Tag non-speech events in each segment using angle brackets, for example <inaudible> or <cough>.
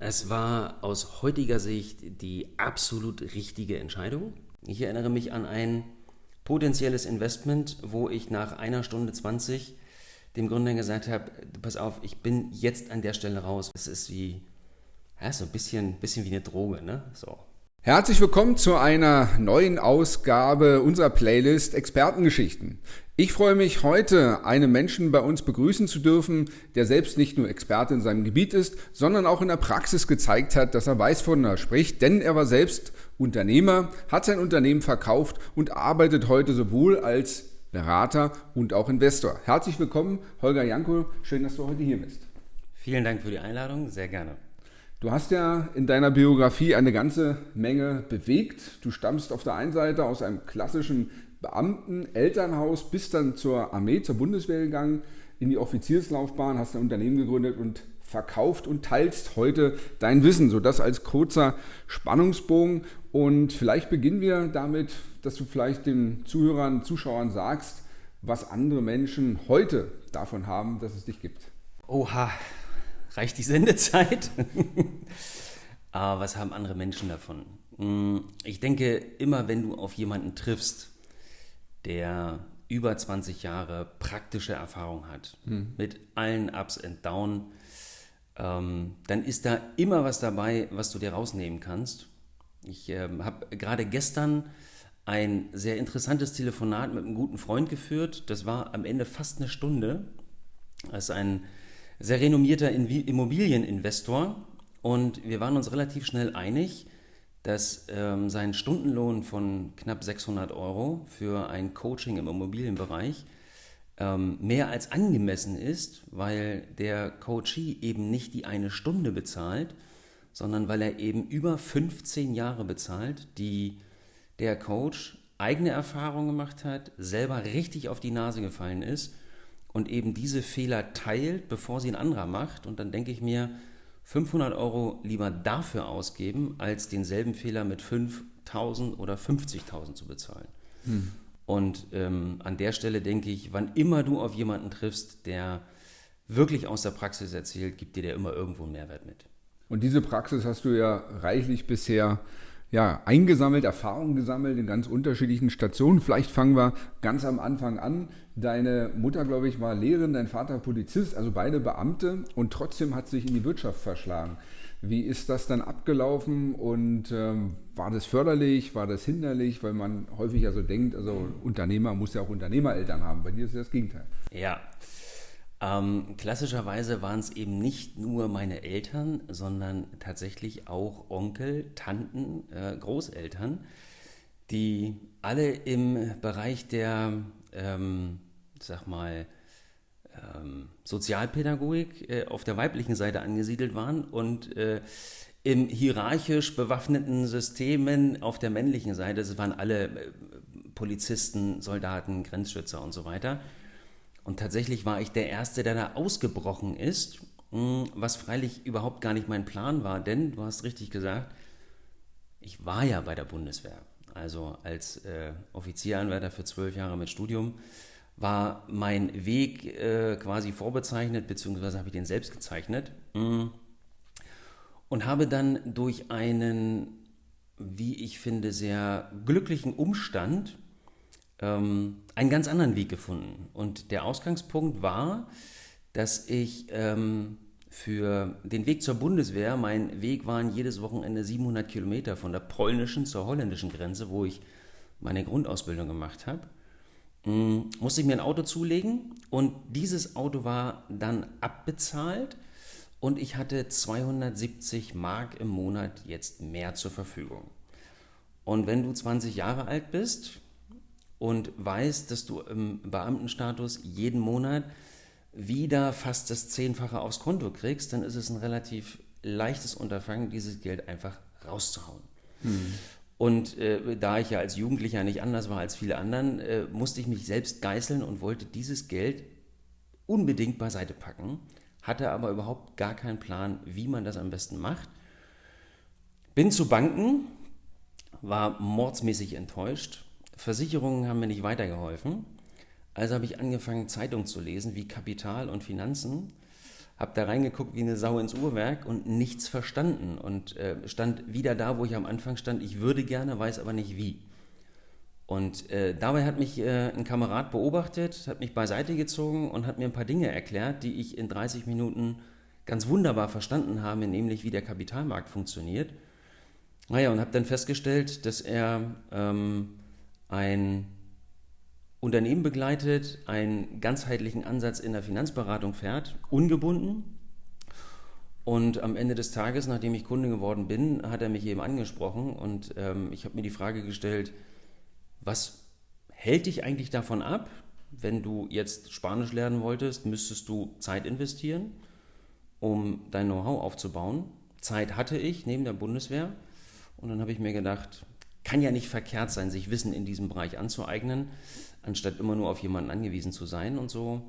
Es war aus heutiger Sicht die absolut richtige Entscheidung. Ich erinnere mich an ein potenzielles Investment, wo ich nach einer Stunde 20 dem Gründer gesagt habe, pass auf, ich bin jetzt an der Stelle raus. Es ist wie, ja, so ein bisschen, bisschen wie eine Droge, ne? So. Herzlich willkommen zu einer neuen Ausgabe unserer Playlist Expertengeschichten. Ich freue mich heute, einen Menschen bei uns begrüßen zu dürfen, der selbst nicht nur Experte in seinem Gebiet ist, sondern auch in der Praxis gezeigt hat, dass er weiß, wovon er spricht, denn er war selbst Unternehmer, hat sein Unternehmen verkauft und arbeitet heute sowohl als Berater und auch Investor. Herzlich willkommen, Holger Janko, schön, dass du heute hier bist. Vielen Dank für die Einladung, sehr gerne. Du hast ja in deiner Biografie eine ganze Menge bewegt. Du stammst auf der einen Seite aus einem klassischen Beamten, Elternhaus, bist dann zur Armee, zur Bundeswehr gegangen, in die Offizierslaufbahn, hast ein Unternehmen gegründet und verkauft und teilst heute dein Wissen. So das als kurzer Spannungsbogen. Und vielleicht beginnen wir damit, dass du vielleicht den Zuhörern, Zuschauern sagst, was andere Menschen heute davon haben, dass es dich gibt. Oha, reicht die Sendezeit? Aber <laughs> was haben andere Menschen davon? Hm, ich denke, immer wenn du auf jemanden triffst, der über 20 Jahre praktische Erfahrung hat, mhm. mit allen Ups und Downs, ähm, dann ist da immer was dabei, was du dir rausnehmen kannst. Ich äh, habe gerade gestern ein sehr interessantes Telefonat mit einem guten Freund geführt. Das war am Ende fast eine Stunde. Das ist ein sehr renommierter Immobilieninvestor. Und wir waren uns relativ schnell einig, dass ähm, sein Stundenlohn von knapp 600 Euro für ein Coaching im Immobilienbereich ähm, mehr als angemessen ist, weil der Coachee eben nicht die eine Stunde bezahlt, sondern weil er eben über 15 Jahre bezahlt, die der Coach eigene Erfahrungen gemacht hat, selber richtig auf die Nase gefallen ist und eben diese Fehler teilt, bevor sie ein anderer macht. Und dann denke ich mir, 500 Euro lieber dafür ausgeben, als denselben Fehler mit 5.000 oder 50.000 zu bezahlen. Hm. Und ähm, an der Stelle denke ich, wann immer du auf jemanden triffst, der wirklich aus der Praxis erzählt, gibt dir der immer irgendwo einen Mehrwert mit. Und diese Praxis hast du ja reichlich bisher ja, eingesammelt, Erfahrungen gesammelt in ganz unterschiedlichen Stationen. Vielleicht fangen wir ganz am Anfang an. Deine Mutter, glaube ich, war Lehrerin, dein Vater Polizist, also beide Beamte und trotzdem hat sich in die Wirtschaft verschlagen. Wie ist das dann abgelaufen und ähm, war das förderlich, war das hinderlich, weil man häufig ja so denkt, also Unternehmer muss ja auch Unternehmereltern haben. Bei dir ist das Gegenteil. Ja, ähm, klassischerweise waren es eben nicht nur meine Eltern, sondern tatsächlich auch Onkel, Tanten, äh, Großeltern, die alle im Bereich der, ähm, sag mal, ähm, Sozialpädagogik äh, auf der weiblichen Seite angesiedelt waren und äh, im hierarchisch bewaffneten Systemen auf der männlichen Seite, das waren alle äh, Polizisten, Soldaten, Grenzschützer und so weiter. Und tatsächlich war ich der Erste, der da ausgebrochen ist, hm, was freilich überhaupt gar nicht mein Plan war, denn du hast richtig gesagt, ich war ja bei der Bundeswehr. Also als äh, Offizieranwärter für zwölf Jahre mit Studium war mein Weg äh, quasi vorbezeichnet, beziehungsweise habe ich den selbst gezeichnet. Hm. Und habe dann durch einen, wie ich finde, sehr glücklichen Umstand ähm, einen ganz anderen Weg gefunden. Und der Ausgangspunkt war, dass ich ähm, für den Weg zur Bundeswehr, mein Weg waren jedes Wochenende 700 Kilometer von der polnischen zur holländischen Grenze, wo ich meine Grundausbildung gemacht habe, musste ich mir ein Auto zulegen und dieses Auto war dann abbezahlt und ich hatte 270 Mark im Monat jetzt mehr zur Verfügung. Und wenn du 20 Jahre alt bist, und weißt, dass du im Beamtenstatus jeden Monat wieder fast das Zehnfache aufs Konto kriegst, dann ist es ein relativ leichtes Unterfangen, dieses Geld einfach rauszuhauen. Mhm. Und äh, da ich ja als Jugendlicher nicht anders war als viele anderen, äh, musste ich mich selbst geißeln und wollte dieses Geld unbedingt beiseite packen, hatte aber überhaupt gar keinen Plan, wie man das am besten macht. Bin zu Banken, war mordsmäßig enttäuscht, Versicherungen haben mir nicht weitergeholfen. Also habe ich angefangen, Zeitungen zu lesen, wie Kapital und Finanzen. Habe da reingeguckt wie eine Sau ins Uhrwerk und nichts verstanden und äh, stand wieder da, wo ich am Anfang stand. Ich würde gerne, weiß aber nicht wie. Und äh, dabei hat mich äh, ein Kamerad beobachtet, hat mich beiseite gezogen und hat mir ein paar Dinge erklärt, die ich in 30 Minuten ganz wunderbar verstanden habe, nämlich wie der Kapitalmarkt funktioniert. Naja, und habe dann festgestellt, dass er ähm, ein Unternehmen begleitet, einen ganzheitlichen Ansatz in der Finanzberatung fährt, ungebunden. Und am Ende des Tages, nachdem ich Kunde geworden bin, hat er mich eben angesprochen und ähm, ich habe mir die Frage gestellt, was hält dich eigentlich davon ab, wenn du jetzt Spanisch lernen wolltest, müsstest du Zeit investieren, um dein Know-how aufzubauen. Zeit hatte ich neben der Bundeswehr und dann habe ich mir gedacht, kann ja nicht verkehrt sein, sich Wissen in diesem Bereich anzueignen anstatt immer nur auf jemanden angewiesen zu sein. Und so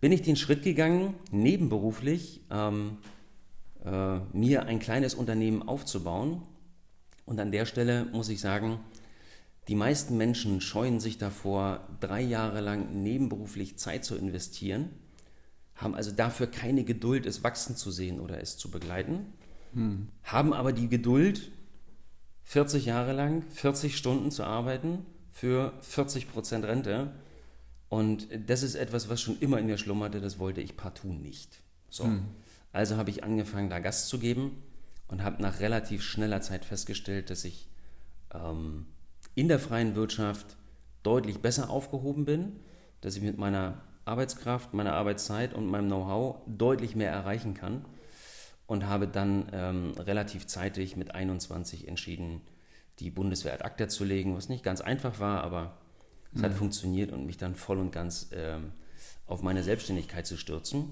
bin ich den Schritt gegangen, nebenberuflich ähm, äh, mir ein kleines Unternehmen aufzubauen. Und an der Stelle muss ich sagen, die meisten Menschen scheuen sich davor, drei Jahre lang nebenberuflich Zeit zu investieren, haben also dafür keine Geduld, es wachsen zu sehen oder es zu begleiten, hm. haben aber die Geduld, 40 Jahre lang 40 Stunden zu arbeiten für 40% Rente. Und das ist etwas, was schon immer in mir schlummerte, das wollte ich partout nicht. So. Hm. Also habe ich angefangen, da Gast zu geben und habe nach relativ schneller Zeit festgestellt, dass ich ähm, in der freien Wirtschaft deutlich besser aufgehoben bin, dass ich mit meiner Arbeitskraft, meiner Arbeitszeit und meinem Know-how deutlich mehr erreichen kann und habe dann ähm, relativ zeitig mit 21 entschieden, die Bundeswehr ad acta zu legen, was nicht ganz einfach war, aber es mhm. hat funktioniert und mich dann voll und ganz ähm, auf meine Selbstständigkeit zu stürzen.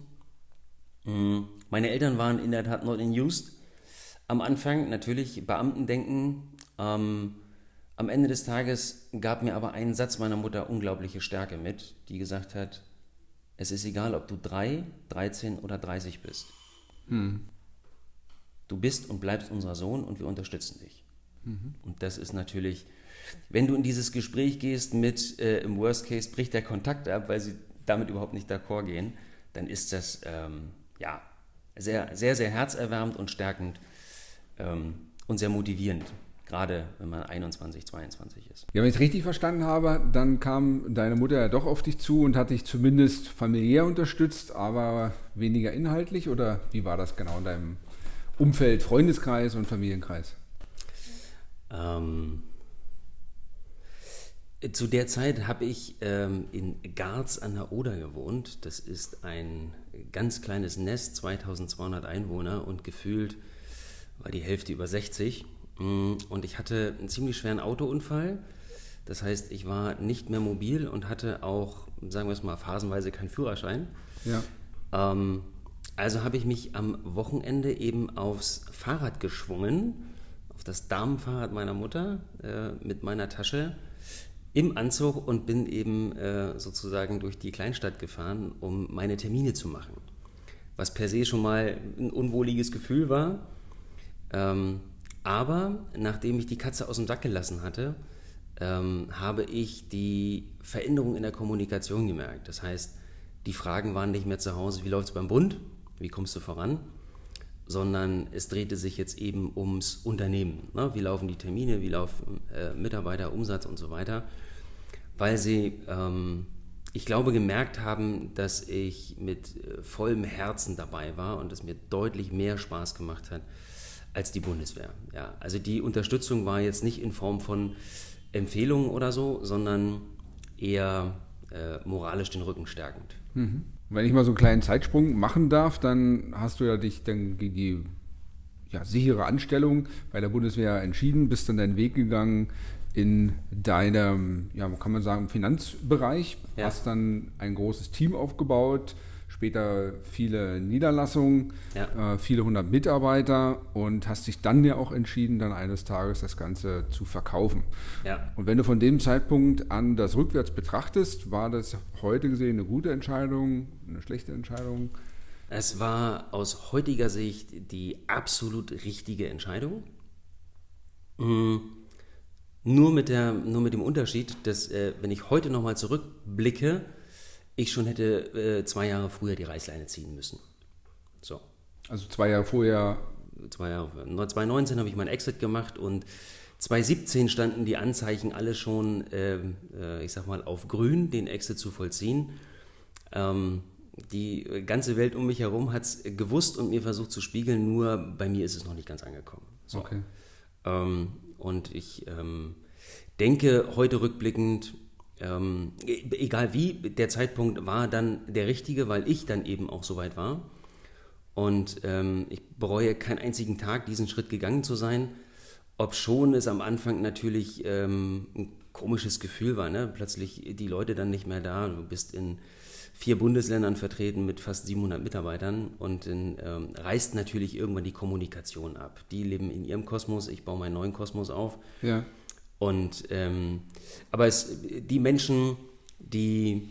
Mhm. Meine Eltern waren in der Tat not in used. Am Anfang natürlich Beamtendenken. Ähm, am Ende des Tages gab mir aber ein Satz meiner Mutter unglaubliche Stärke mit, die gesagt hat, es ist egal, ob du 3, 13 oder 30 bist. Mhm. Du bist und bleibst unser Sohn und wir unterstützen dich. Und das ist natürlich, wenn du in dieses Gespräch gehst mit, äh, im Worst Case bricht der Kontakt ab, weil sie damit überhaupt nicht d'accord gehen, dann ist das ähm, ja sehr, sehr, sehr herzerwärmend und stärkend ähm, und sehr motivierend gerade wenn man 21, 22 ist. Ja, wenn ich es richtig verstanden habe, dann kam deine Mutter ja doch auf dich zu und hat dich zumindest familiär unterstützt, aber weniger inhaltlich oder wie war das genau in deinem Umfeld, Freundeskreis und Familienkreis? Ähm, zu der Zeit habe ich ähm, in Garz an der Oder gewohnt. Das ist ein ganz kleines Nest, 2200 Einwohner und gefühlt war die Hälfte über 60. Mm, und ich hatte einen ziemlich schweren Autounfall. Das heißt, ich war nicht mehr mobil und hatte auch, sagen wir es mal, phasenweise keinen Führerschein. Ja. Ähm, also habe ich mich am Wochenende eben aufs Fahrrad geschwungen das Damenfahrrad meiner Mutter äh, mit meiner Tasche im Anzug und bin eben äh, sozusagen durch die Kleinstadt gefahren, um meine Termine zu machen. Was per se schon mal ein unwohliges Gefühl war. Ähm, aber nachdem ich die Katze aus dem Sack gelassen hatte, ähm, habe ich die Veränderung in der Kommunikation gemerkt. Das heißt, die Fragen waren nicht mehr zu Hause, wie läuft es beim Bund, wie kommst du voran, sondern es drehte sich jetzt eben ums Unternehmen. Ne? Wie laufen die Termine, wie laufen äh, Mitarbeiter, Umsatz und so weiter, weil sie, ähm, ich glaube, gemerkt haben, dass ich mit äh, vollem Herzen dabei war und es mir deutlich mehr Spaß gemacht hat als die Bundeswehr. Ja, also die Unterstützung war jetzt nicht in Form von Empfehlungen oder so, sondern eher äh, moralisch den Rücken stärkend. Mhm. Wenn ich mal so einen kleinen Zeitsprung machen darf, dann hast du ja dich dann gegen die ja, sichere Anstellung bei der Bundeswehr entschieden, bist dann deinen Weg gegangen in deinem, ja, kann man sagen, Finanzbereich, ja. hast dann ein großes Team aufgebaut, später viele Niederlassungen, ja. äh, viele hundert Mitarbeiter und hast dich dann ja auch entschieden, dann eines Tages das Ganze zu verkaufen. Ja. Und wenn du von dem Zeitpunkt an das rückwärts betrachtest, war das heute gesehen eine gute Entscheidung, eine schlechte Entscheidung? Es war aus heutiger Sicht die absolut richtige Entscheidung. Mhm. Nur, mit der, nur mit dem Unterschied, dass äh, wenn ich heute nochmal zurückblicke, ich schon hätte äh, zwei Jahre früher die Reißleine ziehen müssen. So. Also zwei Jahre vorher. Zwei Jahre, 2019 habe ich meinen Exit gemacht und 2017 standen die Anzeichen alle schon, ähm, äh, ich sag mal, auf grün, den Exit zu vollziehen. Ähm, die ganze Welt um mich herum hat es gewusst und mir versucht zu spiegeln, nur bei mir ist es noch nicht ganz angekommen. So. Okay. Ähm, und ich ähm, denke heute rückblickend, ähm, e-, egal wie, der Zeitpunkt war dann der richtige, weil ich dann eben auch so weit war. Und ähm, ich bereue keinen einzigen Tag, diesen Schritt gegangen zu sein, ob schon es am Anfang natürlich ähm, ein komisches Gefühl war. Ne? Plötzlich die Leute dann nicht mehr da, du bist in vier Bundesländern vertreten mit fast 700 Mitarbeitern und dann ähm, reißt natürlich irgendwann die Kommunikation ab. Die leben in ihrem Kosmos, ich baue meinen neuen Kosmos auf. Ja. Und ähm, aber es, die Menschen, die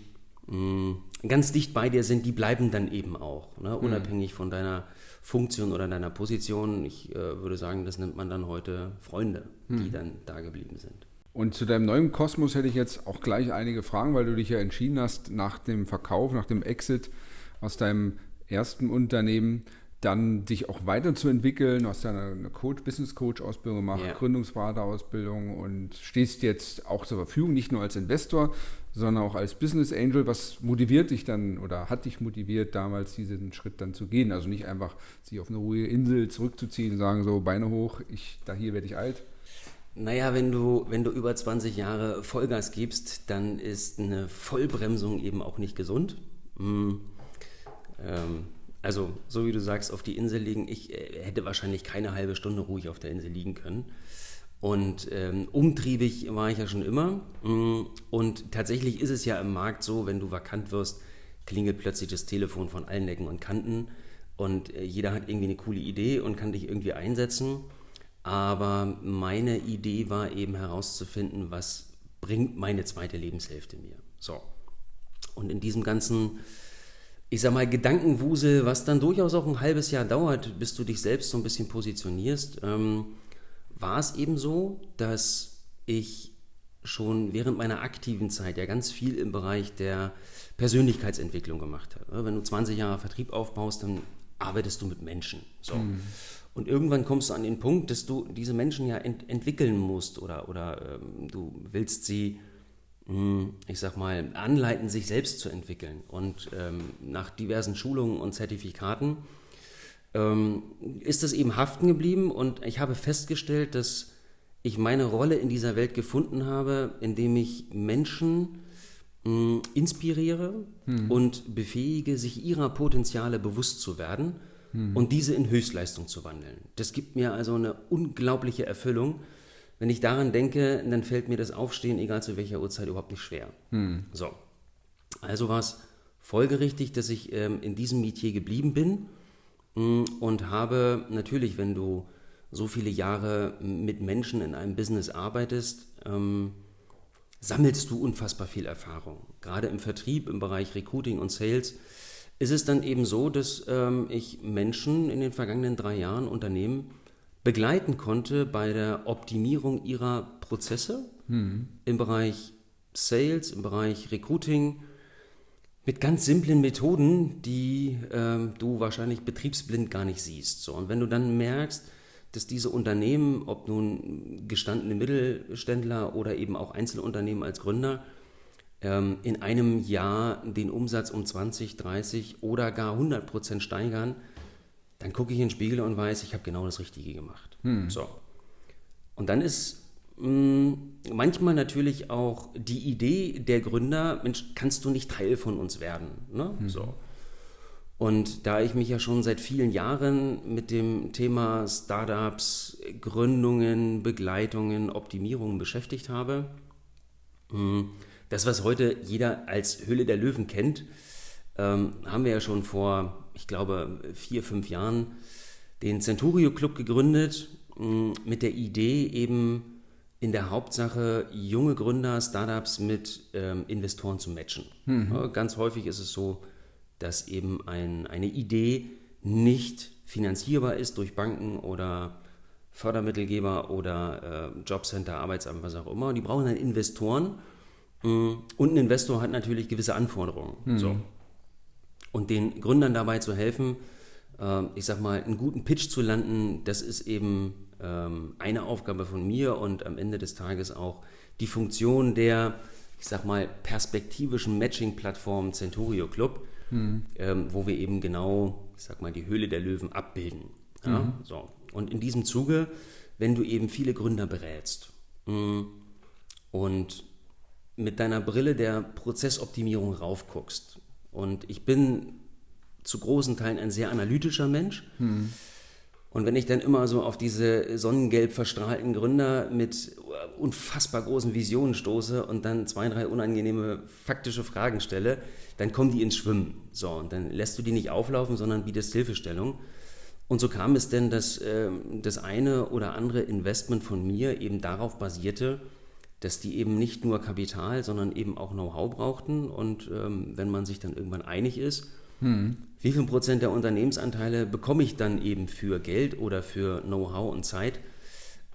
mh, mm, ganz dicht bei dir sind, die bleiben dann eben auch, ne? Mhm. unabhängig mhm. von deiner Funktion oder deiner Position. Ich äh, würde sagen, das nennt man dann heute Freunde, mhm. die dann da geblieben sind. Und zu deinem neuen Kosmos hätte ich jetzt auch gleich einige Fragen, weil du dich ja entschieden hast, nach dem Verkauf, nach dem Exit aus deinem ersten Unternehmen dann dich auch weiterzuentwickeln. Du hast ja eine Coach, Business Coach Ausbildung gemacht, ja. Gründungsberater-Ausbildung und stehst jetzt auch zur Verfügung, nicht nur als Investor, sondern auch als Business Angel. Was motiviert dich dann oder hat dich motiviert, damals diesen Schritt dann zu gehen? Also nicht einfach sich auf eine ruhige Insel zurückzuziehen und sagen so, Beine hoch, ich, da hier werde ich alt. Naja, wenn du, wenn du über 20 Jahre Vollgas gibst, dann ist eine Vollbremsung eben auch nicht gesund. Mhm. Ähm, also, so wie du sagst, auf die Insel liegen. Ich äh, hätte wahrscheinlich keine halbe Stunde ruhig auf der Insel liegen können. Und ähm, umtriebig war ich ja schon immer. Mhm. Und tatsächlich ist es ja im Markt so, wenn du vakant wirst, klingelt plötzlich das Telefon von allen Ecken und Kanten. Und äh, jeder hat irgendwie eine coole Idee und kann dich irgendwie einsetzen. Aber meine Idee war eben herauszufinden, was bringt meine zweite Lebenshälfte mir. So. Und in diesem ganzen, ich sag mal, Gedankenwusel, was dann durchaus auch ein halbes Jahr dauert, bis du dich selbst so ein bisschen positionierst, ähm, war es eben so, dass ich schon während meiner aktiven Zeit ja ganz viel im Bereich der Persönlichkeitsentwicklung gemacht habe. Wenn du 20 Jahre Vertrieb aufbaust, dann arbeitest du mit Menschen. So. Mhm. Und irgendwann kommst du an den Punkt, dass du diese Menschen ja ent entwickeln musst oder, oder ähm, du willst sie, ich sag mal, anleiten, sich selbst zu entwickeln. Und ähm, nach diversen Schulungen und Zertifikaten ähm, ist es eben haften geblieben und ich habe festgestellt, dass ich meine Rolle in dieser Welt gefunden habe, indem ich Menschen mh, hm, inspiriere hm. und befähige, sich ihrer Potenziale bewusst zu werden hm. und diese in Höchstleistung zu wandeln. Das gibt mir also eine unglaubliche Erfüllung. Wenn ich daran denke, dann fällt mir das Aufstehen, egal zu welcher Uhrzeit, überhaupt nicht schwer. Hm. So. Also war es folgerichtig, dass ich ähm, in diesem Metier geblieben bin mh, hm, und habe natürlich, wenn du so viele Jahre mit Menschen in einem Business arbeitest, ähm, sammelst du unfassbar viel Erfahrung. Gerade im Vertrieb, im Bereich Recruiting und Sales ist es dann eben so, dass ähm, ich Menschen in den vergangenen drei Jahren, Unternehmen, begleiten konnte bei der Optimierung ihrer Prozesse mhm. im Bereich Sales, im Bereich Recruiting, mit ganz simplen Methoden, die ähm, du wahrscheinlich betriebsblind gar nicht siehst. So, und wenn du dann merkst, dass diese Unternehmen, ob nun gestandene Mittelständler oder eben auch Einzelunternehmen als Gründer, ähm, in einem Jahr den Umsatz um 20, 30 oder gar 100 Prozent steigern, dann gucke ich in den Spiegel und weiß, ich habe genau das Richtige gemacht. Hm. So. Und dann ist mh, mm, manchmal natürlich auch die Idee der Gründer, Mensch, kannst du nicht Teil von uns werden? Ne? Hm. So. Und da ich mich ja schon seit vielen Jahren mit dem Thema Startups, Gründungen, Begleitungen, Optimierungen beschäftigt habe, hm, das, was heute jeder als Höhle der Löwen kennt, ähm, haben wir ja schon vor, ich glaube, vier, fünf Jahren den Centurio Club gegründet, mm, mit der Idee eben in der Hauptsache junge Gründer, Startups mit ähm, Investoren zu matchen. Mhm. Ja, ganz häufig ist es so, dass eben ein, eine Idee nicht finanzierbar ist durch Banken oder Fördermittelgeber oder äh, Jobcenter, Arbeitsamt, was auch immer. Und die brauchen dann Investoren Mm, und ein Investor hat natürlich gewisse Anforderungen. Mhm. So. Und den Gründern dabei zu helfen, ähm, ich sag mal, einen guten Pitch zu landen, das ist eben ähm, eine Aufgabe von mir und am Ende des Tages auch die Funktion der, ich sag mal, perspektivischen Matching-Plattform Centurio Club, mhm. ähm, wo wir eben genau, ich sag mal, die Höhle der Löwen abbilden. Ja? Mhm. So. Und in diesem Zuge, wenn du eben viele Gründer berätst mh, mm, und mit deiner Brille der Prozessoptimierung raufguckst, und ich bin zu großen Teilen ein sehr analytischer Mensch, mhm. Und wenn ich dann immer so auf diese sonnengelb verstrahlten Gründer mit unfassbar großen Visionen stoße und dann zwei, drei unangenehme faktische Fragen stelle, dann kommen die ins Schwimmen. So, und dann lässt du die nicht auflaufen, sondern bietest Hilfestellung. Und so kam es denn, dass äh, das eine oder andere Investment von mir eben darauf basierte, dass die eben nicht nur Kapital, sondern eben auch Know-how brauchten. Und ähm, wenn man sich dann irgendwann einig ist, hm. Wie viel Prozent der Unternehmensanteile bekomme ich dann eben für Geld oder für Know-how und Zeit?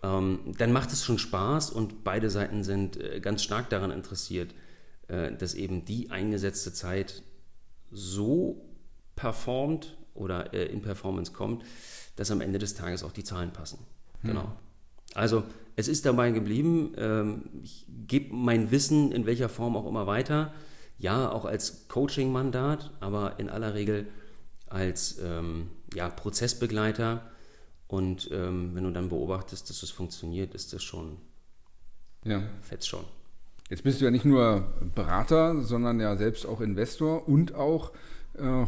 Ähm, dann macht es schon Spaß und beide Seiten sind äh, ganz stark daran interessiert, äh, dass eben die eingesetzte Zeit so performt oder äh, in Performance kommt, dass am Ende des Tages auch die Zahlen passen. Hm. Genau. Also es ist dabei geblieben, ähm, ich gebe mein Wissen in welcher Form auch immer weiter ja auch als Coaching-Mandat, aber in aller Regel als ähm, ja, Prozessbegleiter. Und ähm, wenn du dann beobachtest, dass es funktioniert, ist das schon ja. fetzt schon. Jetzt bist du ja nicht nur Berater, sondern ja selbst auch Investor und auch äh,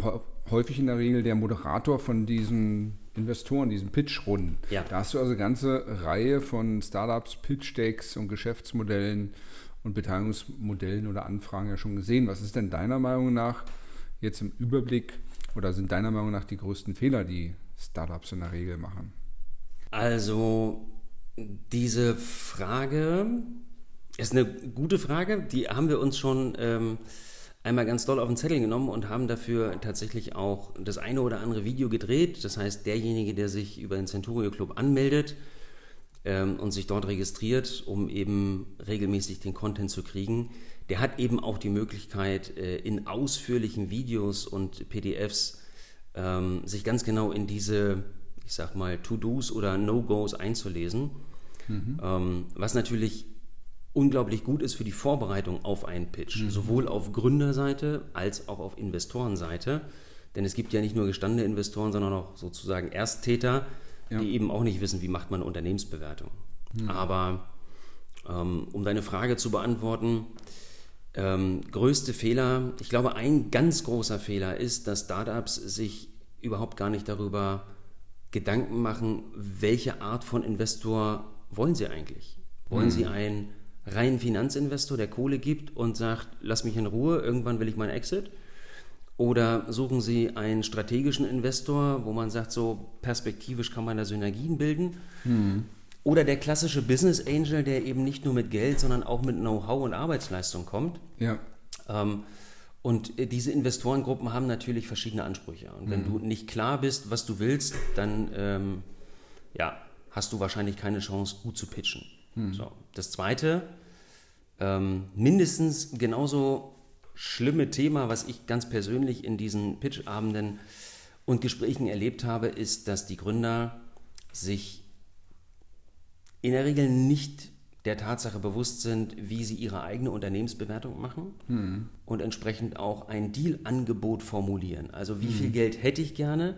häufig in der Regel der Moderator von diesen Investoren, diesen Pitch-Runden. Ja. Da hast du also eine ganze Reihe von Startups, Pitch-Decks und Geschäftsmodellen und Beteiligungsmodellen oder Anfragen ja schon gesehen. Was ist denn deiner Meinung nach jetzt im Überblick oder sind deiner Meinung nach die größten Fehler, die Startups in der Regel machen? Also diese Frage ist eine gute Frage. Die haben wir uns schon ähm, einmal ganz doll auf den Zettel genommen und haben dafür tatsächlich auch das eine oder andere Video gedreht. Das heißt, derjenige, der sich über den Centurio Club anmeldet, ähm, und sich dort registriert, um eben regelmäßig den Content zu kriegen, der hat eben auch die Möglichkeit, äh, in ausführlichen Videos und PDFs ähm, sich ganz genau in diese, ich sag mal, To-Dos oder No-Gos einzulesen. Mhm. Ähm, was natürlich unglaublich gut ist für die Vorbereitung auf einen Pitch, mhm. sowohl auf Gründerseite als auch auf Investorenseite. Denn es gibt ja nicht nur gestandene Investoren, sondern auch sozusagen Ersttäter, ja. die eben auch nicht wissen, wie macht man eine Unternehmensbewertung. Hm. Aber ähm, um deine Frage zu beantworten, ähm, größte Fehler, ich glaube, ein ganz großer Fehler ist, dass Startups sich überhaupt gar nicht darüber Gedanken machen, welche Art von Investor wollen sie eigentlich? Wollen hm. sie einen reinen Finanzinvestor, der Kohle gibt und sagt, lass mich in Ruhe, irgendwann will ich meinen Exit? Oder suchen Sie einen strategischen Investor, wo man sagt, so perspektivisch kann man da Synergien bilden? Hm. Oder der klassische Business Angel, der eben nicht nur mit Geld, sondern auch mit Know-how und Arbeitsleistung kommt. Ja. Ähm, und diese Investorengruppen haben natürlich verschiedene Ansprüche. Und wenn mhm. du nicht klar bist, was du willst, dann ähm, ja, hast du wahrscheinlich keine Chance, gut zu pitchen. Mhm. So. Das Zweite, ähm, mindestens genauso schlimme Thema, was ich ganz persönlich in diesen Pitch-Abenden und Gesprächen erlebt habe, ist, dass die Gründer sich in der Regel nicht der Tatsache bewusst sind, wie sie ihre eigene Unternehmensbewertung machen hm. und entsprechend auch ein Deal-Angebot formulieren. Also wie hm. viel Geld hätte ich gerne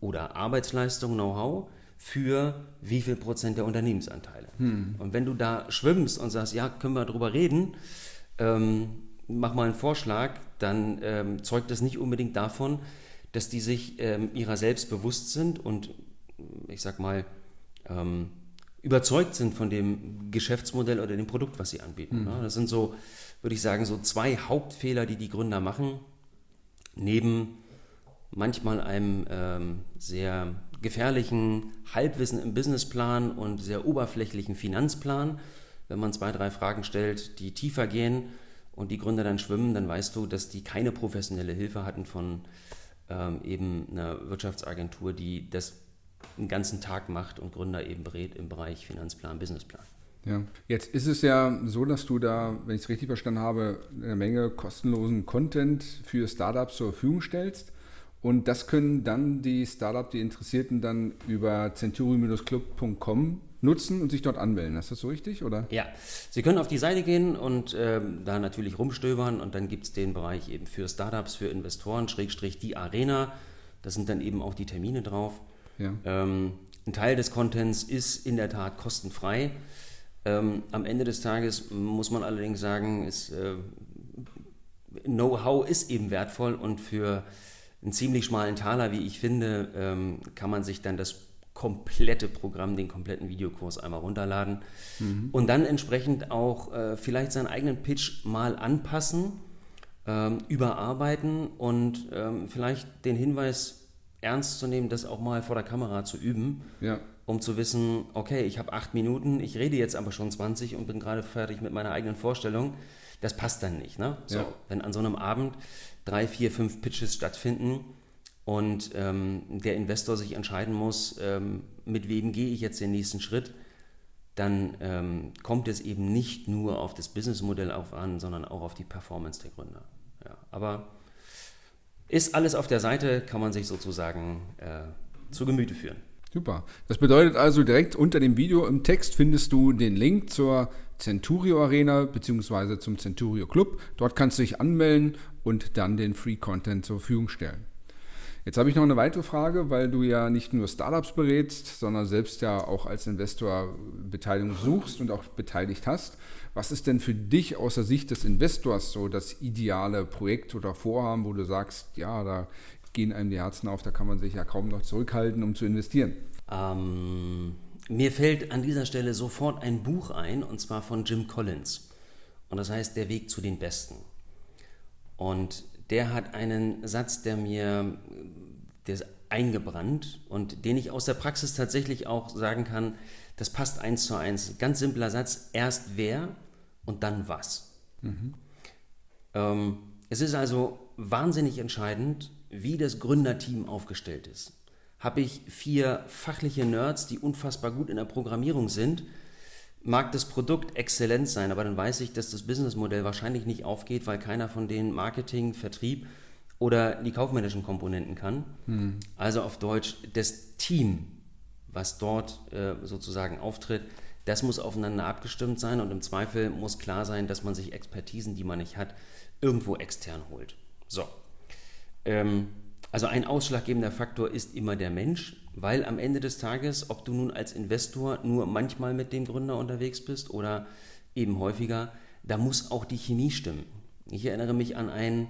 oder Arbeitsleistung, Know-how für wie viel Prozent der Unternehmensanteile. Hm. Und wenn du da schwimmst und sagst, ja, können wir darüber reden, ähm, mach mal einen Vorschlag, dann ähm, zeugt das nicht unbedingt davon, dass die sich ähm, ihrer selbst bewusst sind und ich sag mal ähm, überzeugt sind von dem Geschäftsmodell oder dem Produkt, was sie anbieten. Mhm. Das sind so, würde ich sagen, so zwei Hauptfehler, die die Gründer machen, neben manchmal einem ähm, sehr gefährlichen Halbwissen im Businessplan und sehr oberflächlichen Finanzplan. Wenn man zwei, drei Fragen stellt, die tiefer gehen, und die Gründer dann schwimmen, dann weißt du, dass die keine professionelle Hilfe hatten von ähm, eben einer Wirtschaftsagentur, die das den ganzen Tag macht und Gründer eben berät im Bereich Finanzplan, Businessplan. Ja, jetzt ist es ja so, dass du da, wenn ich es richtig verstanden habe, eine Menge kostenlosen Content für Startups zur Verfügung stellst. Und das können dann die Startup, die Interessierten dann über centuri-club.com nutzen und sich dort anmelden. Ist das so richtig? Oder? Ja, Sie können auf die Seite gehen und ähm, da natürlich rumstöbern und dann gibt es den Bereich eben für Startups, für Investoren, Schrägstrich die Arena. Da sind dann eben auch die Termine drauf. Ja. Ähm, ein Teil des Contents ist in der Tat kostenfrei. Ähm, am Ende des Tages muss man allerdings sagen, ist, äh, Know-how ist eben wertvoll und für einen ziemlich schmalen Taler, wie ich finde, ähm, kann man sich dann das komplette Programm, den kompletten Videokurs einmal runterladen mhm. und dann entsprechend auch äh, vielleicht seinen eigenen Pitch mal anpassen, ähm, überarbeiten und ähm, vielleicht den Hinweis ernst zu nehmen, das auch mal vor der Kamera zu üben, ja. um zu wissen, okay, ich habe acht Minuten, ich rede jetzt aber schon 20 und bin gerade fertig mit meiner eigenen Vorstellung. Das passt dann nicht. Ne? So, ja. Wenn an so einem Abend drei, vier, fünf Pitches stattfinden, und ähm, der Investor sich entscheiden muss, ähm, mit wem gehe ich jetzt den nächsten Schritt, dann ähm, kommt es eben nicht nur auf das Businessmodell auf an, sondern auch auf die Performance der Gründer. Ja, aber ist alles auf der Seite, kann man sich sozusagen äh, zu Gemüte führen. Super. Das bedeutet also, direkt unter dem Video im Text findest du den Link zur Centurio Arena bzw. zum Centurio Club. Dort kannst du dich anmelden und dann den Free Content zur Verfügung stellen. Jetzt habe ich noch eine weitere Frage, weil du ja nicht nur Startups berätst, sondern selbst ja auch als Investor Beteiligung suchst und auch beteiligt hast. Was ist denn für dich aus der Sicht des Investors so das ideale Projekt oder Vorhaben, wo du sagst, ja, da gehen einem die Herzen auf, da kann man sich ja kaum noch zurückhalten, um zu investieren? Ähm, mir fällt an dieser Stelle sofort ein Buch ein, und zwar von Jim Collins. Und das heißt Der Weg zu den Besten. Und der hat einen Satz, der mir, der ist eingebrannt und den ich aus der Praxis tatsächlich auch sagen kann, das passt eins zu eins. Ganz simpler Satz, erst wer und dann was. Mhm. Ähm, es ist also wahnsinnig entscheidend, wie das Gründerteam aufgestellt ist. Habe ich vier fachliche Nerds, die unfassbar gut in der Programmierung sind, mag das Produkt exzellent sein, aber dann weiß ich, dass das Businessmodell wahrscheinlich nicht aufgeht, weil keiner von denen Marketing, Vertrieb oder die kaufmännischen Komponenten kann. Hm. Also auf Deutsch, das Team, was dort äh, sozusagen auftritt, das muss aufeinander abgestimmt sein und im Zweifel muss klar sein, dass man sich Expertisen, die man nicht hat, irgendwo extern holt. So. Ähm, also ein ausschlaggebender Faktor ist immer der Mensch, weil am Ende des Tages, ob du nun als Investor nur manchmal mit dem Gründer unterwegs bist oder eben häufiger, da muss auch die Chemie stimmen. Ich erinnere mich an ein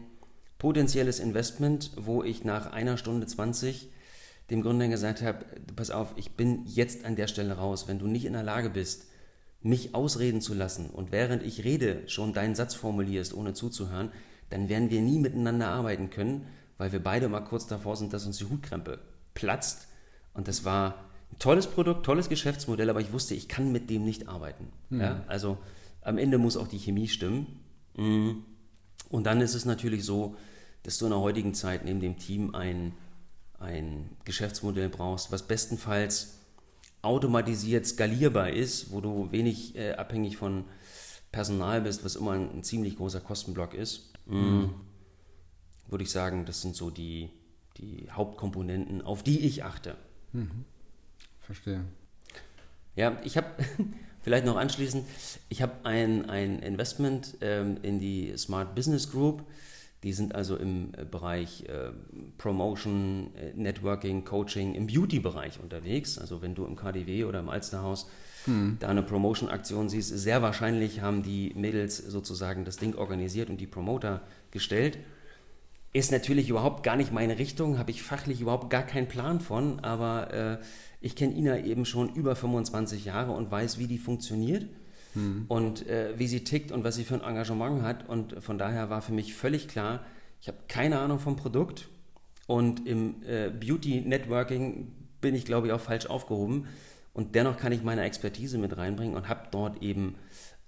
potenzielles Investment, wo ich nach einer Stunde 20 dem Gründer gesagt habe, pass auf, ich bin jetzt an der Stelle raus. Wenn du nicht in der Lage bist, mich ausreden zu lassen und während ich rede schon deinen Satz formulierst, ohne zuzuhören, dann werden wir nie miteinander arbeiten können, weil wir beide mal kurz davor sind, dass uns die Hutkrempe platzt. Und das war ein tolles Produkt, tolles Geschäftsmodell, aber ich wusste, ich kann mit dem nicht arbeiten. Mhm. Ja, also am Ende muss auch die Chemie stimmen. Mhm. Und dann ist es natürlich so, dass du in der heutigen Zeit neben dem Team ein, ein Geschäftsmodell brauchst, was bestenfalls automatisiert skalierbar ist, wo du wenig äh, abhängig von Personal bist, was immer ein, ein ziemlich großer Kostenblock ist. Mhm würde ich sagen, das sind so die, die Hauptkomponenten, auf die ich achte. Mhm. Verstehe. Ja, ich habe <laughs> vielleicht noch anschließend, ich habe ein, ein Investment ähm, in die Smart Business Group. Die sind also im äh, Bereich äh, Promotion, äh, Networking, Coaching, im Beauty-Bereich unterwegs. Also wenn du im KDW oder im Alsterhaus hm. da eine Promotion-Aktion siehst, sehr wahrscheinlich haben die Mädels sozusagen das Ding organisiert und die Promoter gestellt. Ist natürlich überhaupt gar nicht meine Richtung, habe ich fachlich überhaupt gar keinen Plan von, aber äh, ich kenne Ina eben schon über 25 Jahre und weiß, wie die funktioniert hm. und äh, wie sie tickt und was sie für ein Engagement hat. Und von daher war für mich völlig klar, ich habe keine Ahnung vom Produkt und im äh, Beauty Networking bin ich, glaube ich, auch falsch aufgehoben. Und dennoch kann ich meine Expertise mit reinbringen und habe dort eben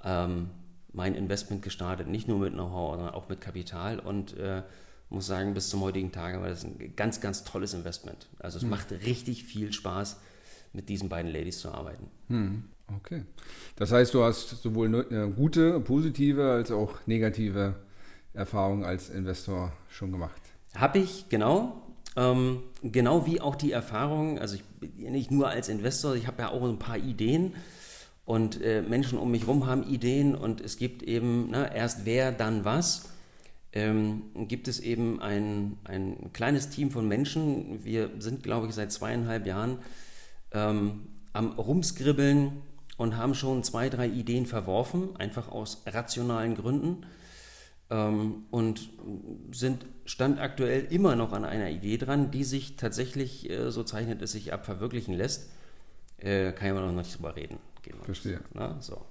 ähm, mein Investment gestartet, nicht nur mit Know-how, sondern auch mit Kapital und äh, muss sagen, bis zum heutigen Tage war das ein ganz, ganz tolles Investment. Also es hm. macht richtig viel Spaß, mit diesen beiden Ladies zu arbeiten. Hm. Okay. Das heißt, du hast sowohl eine gute, positive als auch negative Erfahrungen als Investor schon gemacht. Habe ich, genau. Ähm, genau wie auch die Erfahrung, also ich bin nicht nur als Investor, ich habe ja auch ein paar Ideen und äh, Menschen um mich herum haben Ideen und es gibt eben na, erst wer, dann was. Ähm, gibt es eben ein, ein kleines Team von Menschen. Wir sind, glaube ich, seit zweieinhalb Jahren ähm, am Rumskribbeln und haben schon zwei, drei Ideen verworfen, einfach aus rationalen Gründen ähm, und sind stand aktuell immer noch an einer Idee dran, die sich tatsächlich, äh, so zeichnet es sich ab, verwirklichen lässt. Äh, kann ich aber noch nicht drüber reden. Verstehe. Na, so.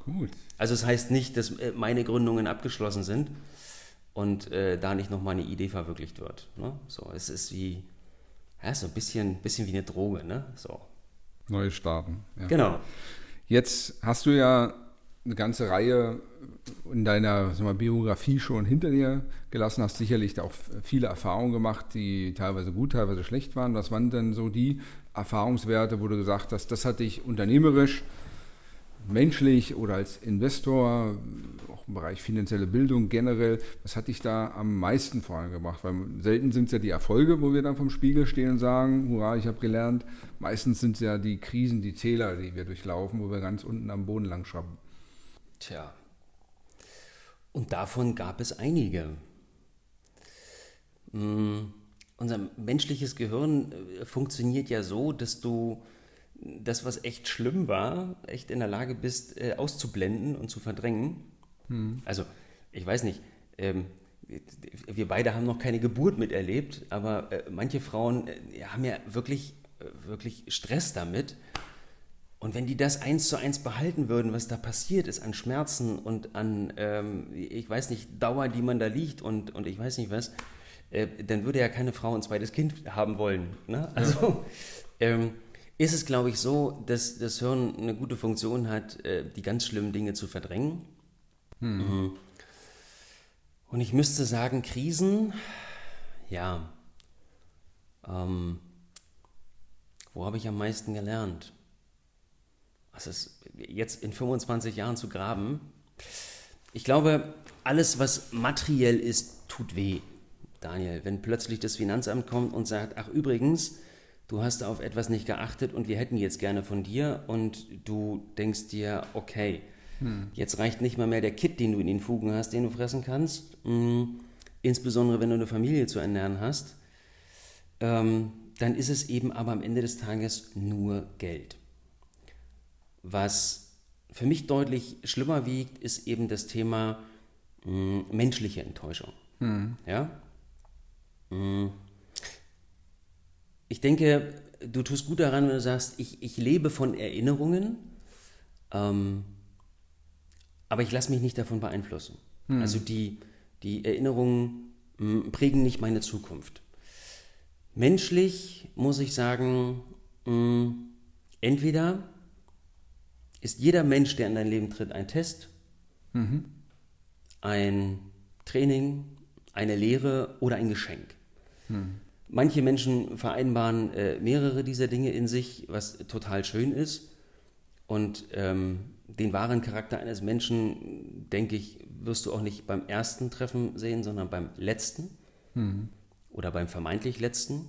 Gut. Also es das heißt nicht, dass äh, meine Gründungen abgeschlossen sind und äh, da nicht nochmal eine Idee verwirklicht wird. Ne? So, es ist wie, ja, so ein bisschen, bisschen wie eine Droge, ne? So. Neue Starten. Ja. Genau. Jetzt hast du ja eine ganze Reihe in deiner mal, Biografie schon hinter dir gelassen, hast sicherlich auch viele Erfahrungen gemacht, die teilweise gut, teilweise schlecht waren. Was waren denn so die Erfahrungswerte, wo du gesagt hast, das hat dich unternehmerisch, menschlich oder als Investor, auch im Bereich finanzielle Bildung generell, was hat dich da am meisten vorangebracht? Weil selten sind es ja die Erfolge, wo wir dann vom Spiegel stehen und sagen, hurra, ich habe gelernt. Meistens sind es ja die Krisen, die Täler, die wir durchlaufen, wo wir ganz unten am Boden lang schrappen. Tja. Und davon gab es einige. Hm, unser menschliches Gehirn äh, funktioniert ja so, dass du das, was echt schlimm war, echt in der Lage bist, äh, auszublenden und zu verdrängen. Hm. Also, ich weiß nicht, ähm, wir beide haben noch keine Geburt miterlebt, aber äh, manche Frauen äh, haben ja wirklich, äh, wirklich Stress damit und wenn die das eins zu eins behalten würden, was da passiert ist an Schmerzen und an, ähm, ich weiß nicht, Dauer, die man da liegt und, und ich weiß nicht was, äh, dann würde ja keine Frau ein zweites Kind haben wollen. Ne? Also ähm, ist es, glaube ich, so, dass das Hirn eine gute Funktion hat, äh, die ganz schlimmen Dinge zu verdrängen. Hm. Mhm. Und ich müsste sagen, Krisen, ja, ähm, wo habe ich am meisten gelernt? was ist jetzt in 25 Jahren zu graben? Ich glaube, alles, was materiell ist, tut weh, Daniel. Wenn plötzlich das Finanzamt kommt und sagt, ach übrigens, du hast auf etwas nicht geachtet und wir hätten jetzt gerne von dir und du denkst dir, okay, hm. jetzt reicht nicht mal mehr der Kit, den du in den Fugen hast, den du fressen kannst, mhm. insbesondere wenn du eine Familie zu ernähren hast, ähm, dann ist es eben aber am Ende des Tages nur Geld. Was für mich deutlich schlimmer wiegt, ist eben das Thema hm, menschliche Enttäuschung. Mhm. Ja? Mh. Hm. Ich denke, du tust gut daran, wenn du sagst, ich, ich lebe von Erinnerungen, ähm, aber ich lasse mich nicht davon beeinflussen. Mhm. Also die, die Erinnerungen mh, hm, prägen nicht meine Zukunft. Menschlich muss ich sagen, entweder ist jeder Mensch, der in dein Leben tritt, ein Test, mhm. ein Training, eine Lehre oder ein Geschenk. Mhm. Manche Menschen vereinbaren äh, mehrere dieser Dinge in sich, was total schön ist. Und ähm, den wahren Charakter eines Menschen, denke ich, wirst du auch nicht beim ersten Treffen sehen, sondern beim letzten mhm. oder beim vermeintlich letzten.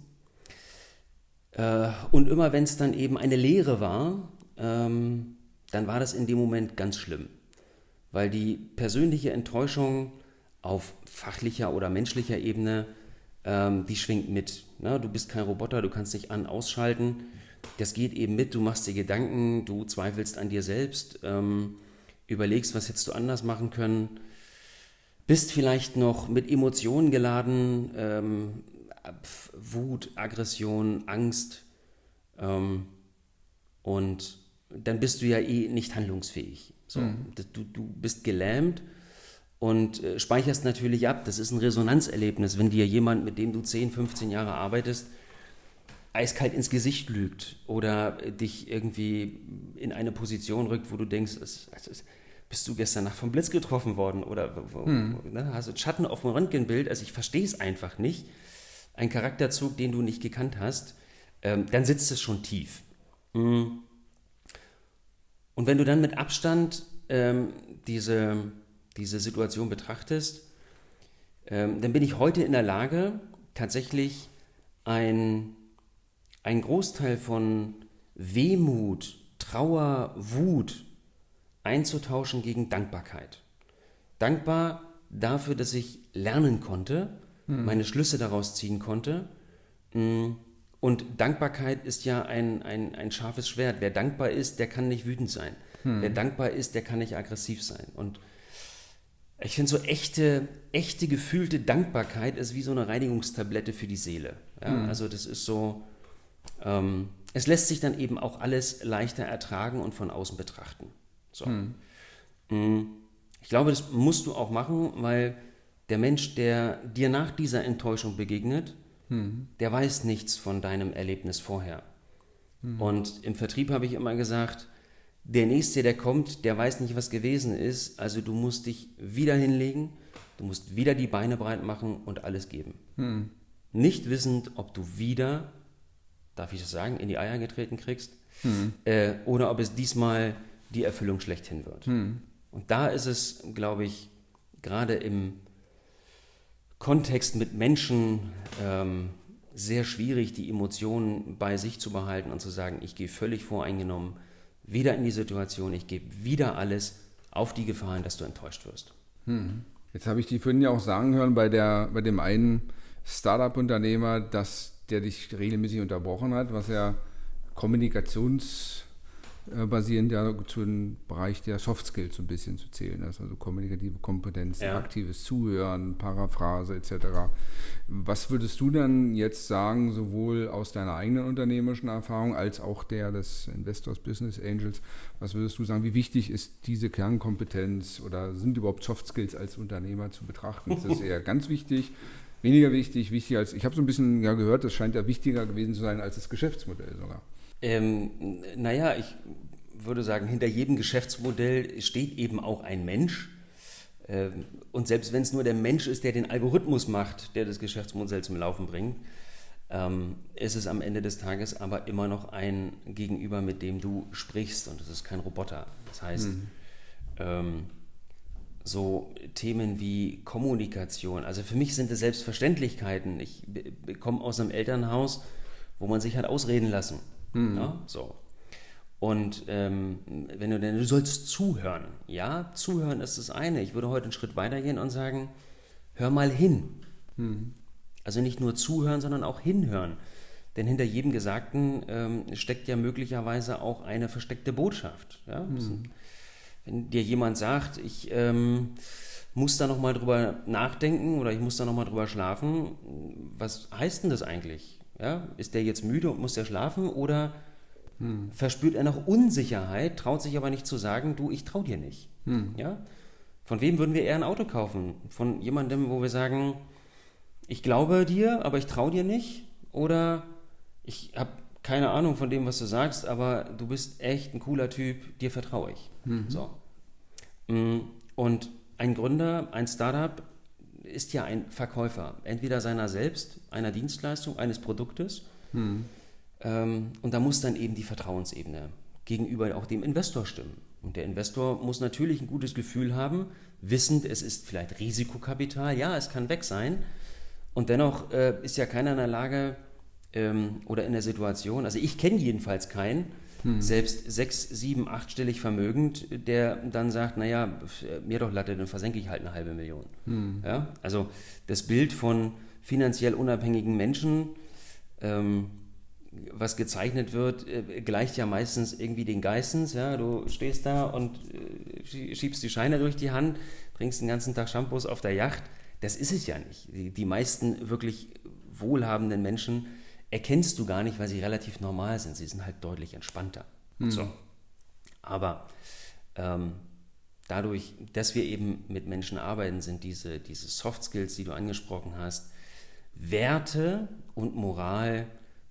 Äh, und immer wenn es dann eben eine Lehre war, ähm, dann war das in dem Moment ganz schlimm, weil die persönliche Enttäuschung auf fachlicher oder menschlicher Ebene, ähm, die schwingt mit. Ne? Du bist kein Roboter, du kannst dich an, ausschalten. Das geht eben mit, du machst dir Gedanken, du zweifelst an dir selbst, ähm, überlegst, was hättest du anders machen können, bist vielleicht noch mit Emotionen geladen, ähm, Wut, Aggression, Angst ähm, und dann bist du ja eh nicht handlungsfähig. So, mhm. du, du bist gelähmt und äh, speicherst natürlich ab. Das ist ein Resonanzerlebnis, wenn dir jemand, mit dem du 10, 15 Jahre arbeitest, eiskalt ins Gesicht lügt oder dich irgendwie in eine Position rückt, wo du denkst, es, es, bist du gestern Nacht vom Blitz getroffen worden oder hm. ne, hast du Schatten auf dem Röntgenbild, also ich verstehe es einfach nicht, ein Charakterzug, den du nicht gekannt hast, ähm, dann sitzt es schon tief. Mhm. Und wenn du dann mit Abstand ähm, diese, diese Situation betrachtest, ähm, dann bin ich heute in der Lage, tatsächlich ein, ein Großteil von Wehmut, Trauer, Wut einzutauschen gegen Dankbarkeit. Dankbar dafür, dass ich lernen konnte, hm. meine Schlüsse daraus ziehen konnte. Mm, und Dankbarkeit ist ja ein, ein, ein scharfes Schwert. Wer dankbar ist, der kann nicht wütend sein. Hm. Wer dankbar ist, der kann nicht aggressiv sein. Und ich finde so echte, echte gefühlte Dankbarkeit ist wie so eine Reinigungstablette für die Seele. Ja? Hm. Also das ist so, ähm, es lässt sich dann eben auch alles leichter ertragen und von außen betrachten. So. Hm. Mm, ich glaube, das musst du auch machen, weil der Mensch, der dir nach dieser Enttäuschung begegnet, hm. der weiß nichts von deinem Erlebnis vorher. Hm. Und im Vertrieb habe ich immer gesagt, der Nächste, der kommt, der weiß nicht, was gewesen ist. Also du musst dich wieder hinlegen, du musst wieder die Beine breit machen und alles geben. Hm. Nicht wissend, ob du wieder, darf ich das sagen, in die Eier getreten kriegst hm. äh, oder ob es diesmal die Erfüllung schlechthin wird. Hm. Und da ist es, glaube ich, gerade im Kontext mit Menschen ähm, sehr schwierig, die Emotionen bei sich zu behalten und zu sagen, ich gehe völlig voreingenommen wieder in die Situation, ich gebe wieder alles auf die Gefahren, dass du enttäuscht wirst. Hm. Jetzt habe ich die vorhin ja auch sagen hören bei, der, bei dem einen Startup-Unternehmer, dass der dich regelmäßig unterbrochen hat, was ja Kommunikations- äh, basierend ja zu dem Bereich der Soft Skills so ein bisschen zu zählen. Also kommunikative Kompetenz, ja. aktives Zuhören, Paraphrase etc. Was würdest du dann jetzt sagen, sowohl aus deiner eigenen unternehmerischen Erfahrung als auch der des Investors Business Angels, was würdest du sagen, wie wichtig ist diese Kernkompetenz oder sind überhaupt Soft Skills als Unternehmer zu betrachten? Ist das <laughs> eher ganz wichtig? Weniger wichtig, wichtig als, ich habe so ein bisschen ja gehört, das scheint ja wichtiger gewesen zu sein als das Geschäftsmodell sogar. Ähm, naja, ich würde sagen, hinter jedem Geschäftsmodell steht eben auch ein Mensch. Ähm, und selbst wenn es nur der Mensch ist, der den Algorithmus macht, der das Geschäftsmodell zum Laufen bringt, ähm, ist es am Ende des Tages aber immer noch ein Gegenüber, mit dem du sprichst und es ist kein Roboter. Das heißt, mhm. ähm, so Themen wie Kommunikation, also für mich sind es Selbstverständlichkeiten. Ich komme aus einem Elternhaus, wo man sich hat ausreden lassen. Mhm. Ja, so. Und ähm, wenn du denn, du sollst zuhören. Ja, zuhören ist das eine. Ich würde heute einen Schritt weiter gehen und sagen, hör mal hin. Mhm. Also nicht nur zuhören, sondern auch hinhören. Denn hinter jedem Gesagten ähm, steckt ja möglicherweise auch eine versteckte Botschaft. Ja? Mhm. Wenn dir jemand sagt, ich ähm, muss da nochmal drüber nachdenken oder ich muss da nochmal drüber schlafen, was heißt denn das eigentlich? Ja? Ist der jetzt müde und muss der schlafen oder hm. verspürt er noch Unsicherheit, traut sich aber nicht zu sagen, du, ich trau dir nicht. Hm. Ja? Von wem würden wir eher ein Auto kaufen? Von jemandem, wo wir sagen, ich glaube dir, aber ich trau dir nicht? Oder ich habe keine Ahnung von dem, was du sagst, aber du bist echt ein cooler Typ, dir vertraue ich. Mhm. So. Mm, und ein Gründer, ein Startup ist ja ein Verkäufer, entweder seiner selbst, einer Dienstleistung, eines Produktes. Hm. Ähm, und da muss dann eben die Vertrauensebene gegenüber auch dem Investor stimmen. Und der Investor muss natürlich ein gutes Gefühl haben, wissend, es ist vielleicht Risikokapital, ja, es kann weg sein. Und dennoch äh, ist ja keiner in der Lage ähm, oder in der Situation, also ich kenne jedenfalls keinen, hm. selbst sechs, sieben, achtstellig vermögend, der dann sagt, naja, mir doch Latte, dann versenke ich halt eine halbe Million. Hm. Ja? Also das Bild von finanziell unabhängigen Menschen, ähm, was gezeichnet wird, äh, gleicht ja meistens irgendwie den Geistens. Ja? Du stehst da und äh, schiebst die Scheine durch die Hand, trinkst den ganzen Tag Shampoos auf der Yacht. Das ist es ja nicht. Die, die meisten wirklich wohlhabenden Menschen erkennst du gar nicht, weil sie relativ normal sind. Sie sind halt deutlich entspannter. Mhm. So. Aber ähm, dadurch, dass wir eben mit Menschen arbeiten, sind diese, diese Soft Skills, die du angesprochen hast, Werte und Moral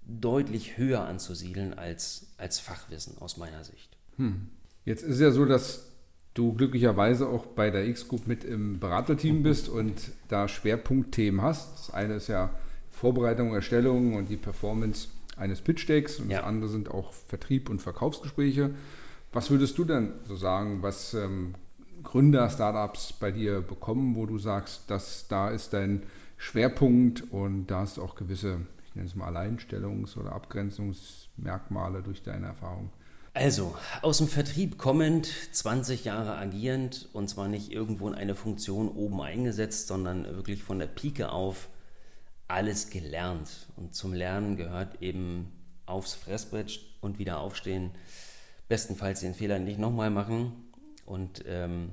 deutlich höher anzusiedeln als, als Fachwissen aus meiner Sicht. Hm. Jetzt ist es ja so, dass du glücklicherweise auch bei der X-Group mit im Beraterteam bist und da Schwerpunktthemen hast. Das eine ist ja Vorbereitung, Erstellung und die Performance eines Pitch-Decks und ja. das andere sind auch Vertrieb und Verkaufsgespräche. Was würdest du denn so sagen, was ähm, Gründer, Startups bei dir bekommen, wo du sagst, dass da ist dein Schwerpunkt und da hast du auch gewisse, ich nenne es mal Alleinstellungs- oder Abgrenzungsmerkmale durch deine Erfahrung. Also, aus dem Vertrieb kommend, 20 Jahre agierend und zwar nicht irgendwo in eine Funktion oben eingesetzt, sondern wirklich von der Pike auf alles gelernt. Und zum Lernen gehört eben aufs Fressbrett und wieder aufstehen. Bestenfalls den Fehler nicht nochmal machen und ähm,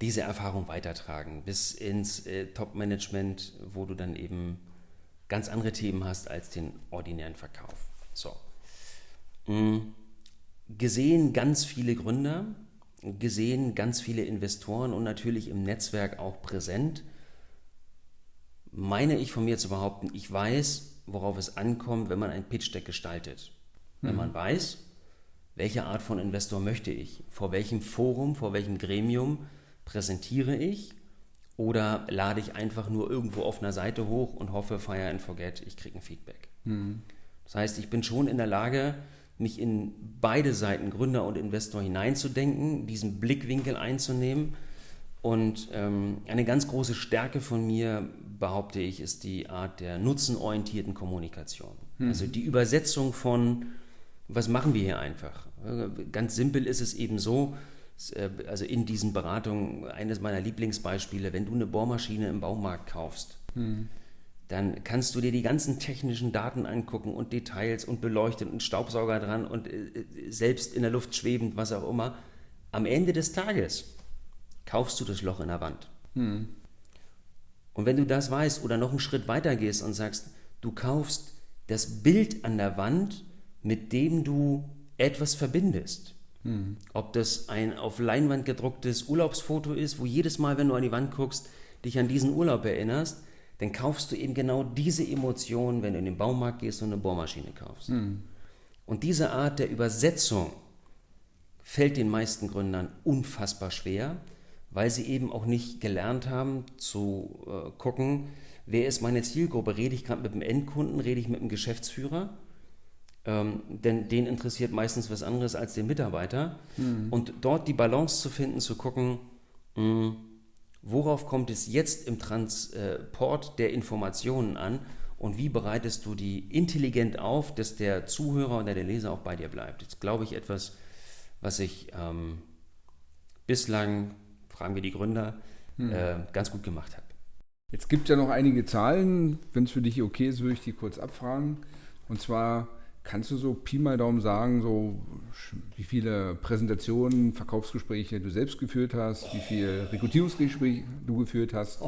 diese Erfahrung weitertragen bis ins äh, Top-Management, wo du dann eben ganz andere Themen hast als den ordinären Verkauf. So. Mhm. Gesehen ganz viele Gründer, gesehen ganz viele Investoren und natürlich im Netzwerk auch präsent meine ich von mir zu behaupten, ich weiß, worauf es ankommt, wenn man ein Pitch-Deck gestaltet. Mhm. Wenn man weiß, welche Art von Investor möchte ich, vor welchem Forum, vor welchem Gremium präsentiere ich oder lade ich einfach nur irgendwo auf einer Seite hoch und hoffe, fire and forget, ich kriege ein Feedback. Mhm. Das heißt, ich bin schon in der Lage, mich in beide Seiten, Gründer und Investor, hineinzudenken, diesen Blickwinkel einzunehmen. Und ähm, eine ganz große Stärke von mir behaupte ich, ist die Art der nutzenorientierten Kommunikation. Mhm. Also die Übersetzung von, was machen wir hier einfach? Ganz simpel ist es eben so, äh, also in diesen Beratungen, eines meiner Lieblingsbeispiele, wenn du eine Bohrmaschine im Baumarkt kaufst, mhm. dann kannst du dir die ganzen technischen Daten angucken und Details und beleuchtet und Staubsauger dran und äh, selbst in der Luft schwebend, was auch immer. Am Ende des Tages kaufst du das Loch in der Wand. Mhm. Und wenn du das weißt oder noch einen Schritt weiter gehst und sagst, du kaufst das Bild an der Wand, mit dem du etwas verbindest. Mhm. Ob das ein auf Leinwand gedrucktes Urlaubsfoto ist, wo jedes Mal, wenn du an die Wand guckst, dich an diesen Urlaub erinnerst, dann kaufst du eben genau diese Emotionen, wenn du in den Baumarkt gehst und eine Bohrmaschine kaufst. Mhm. Und diese Art der Übersetzung fällt den meisten Gründern unfassbar schwer, weil sie eben auch nicht gelernt haben zu äh, gucken, wer ist meine Zielgruppe? Rede ich gerade mit dem Endkunden, rede ich mit dem Geschäftsführer? Ähm, denn den interessiert meistens was anderes als den Mitarbeiter. Mhm. Und dort die Balance zu finden, zu gucken, mh, hm, worauf kommt es jetzt im Transport der Informationen an und wie bereitest du die intelligent auf, dass der Zuhörer oder der Leser auch bei dir bleibt. Das ist, glaube ich, etwas, was ich ähm, bislang fragen wir die Gründer, hm. äh, ganz gut gemacht hat. Jetzt gibt es ja noch einige Zahlen. Wenn es für dich okay ist, würde ich die kurz abfragen. Und zwar kannst du so Pi mal Daumen sagen, so wie viele Präsentationen, Verkaufsgespräche du selbst geführt hast, wie viele Rekrutierungsgespräche du geführt hast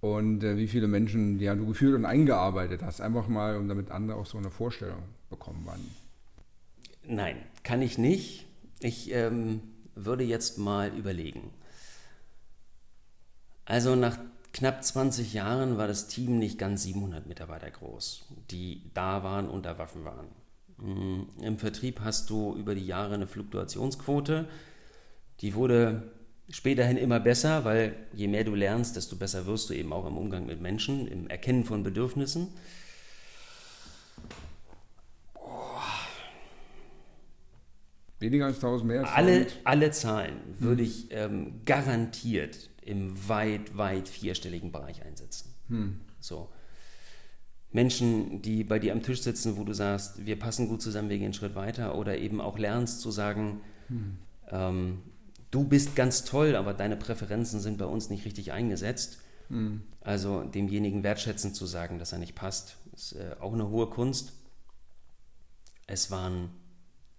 und äh, wie viele Menschen ja, du geführt und eingearbeitet hast. Einfach mal, um damit andere auch so eine Vorstellung bekommen wann. Nein, kann ich nicht. Ich ähm, würde jetzt mal überlegen. Also nach knapp 20 Jahren war das Team nicht ganz 700 Mitarbeiter groß, die da waren und da Waffen waren. Mm, Im Vertrieb hast du über die Jahre eine Fluktuationsquote, die wurde späterhin immer besser, weil je mehr du lernst, desto besser wirst du eben auch im Umgang mit Menschen, im Erkennen von Bedürfnissen. Weniger als 1000 mehr als alle, alle Zahlen würde hm. ich ähm, garantiert im weit, weit vierstelligen Bereich einsetzen. Hm. So. Menschen, die bei dir am Tisch sitzen, wo du sagst, wir passen gut zusammen, wir gehen einen Schritt weiter, oder eben auch lernst zu sagen, hm. ähm, du bist ganz toll, aber deine Präferenzen sind bei uns nicht richtig eingesetzt. Hm. Also demjenigen wertschätzend zu sagen, dass er nicht passt, ist äh, auch eine hohe Kunst. Es waren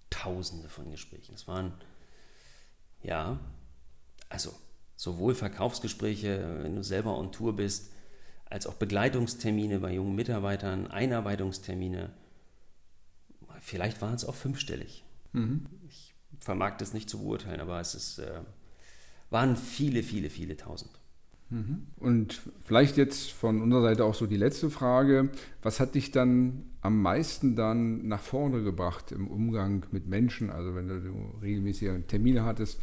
Tausende von Gesprächen. Es waren, ja, also sowohl Verkaufsgespräche, wenn du selber on Tour bist, als auch Begleitungstermine bei jungen Mitarbeitern, Einarbeitungstermine. Vielleicht waren es auch fünfstellig. Mhm. Ich vermag das nicht zu beurteilen, aber es ist, äh, waren viele, viele, viele tausend. Mhm. Und vielleicht jetzt von unserer Seite auch so die letzte Frage. Was hat dich dann am meisten dann nach vorne gebracht im Umgang mit Menschen? Also wenn du regelmäßige Termine hattest,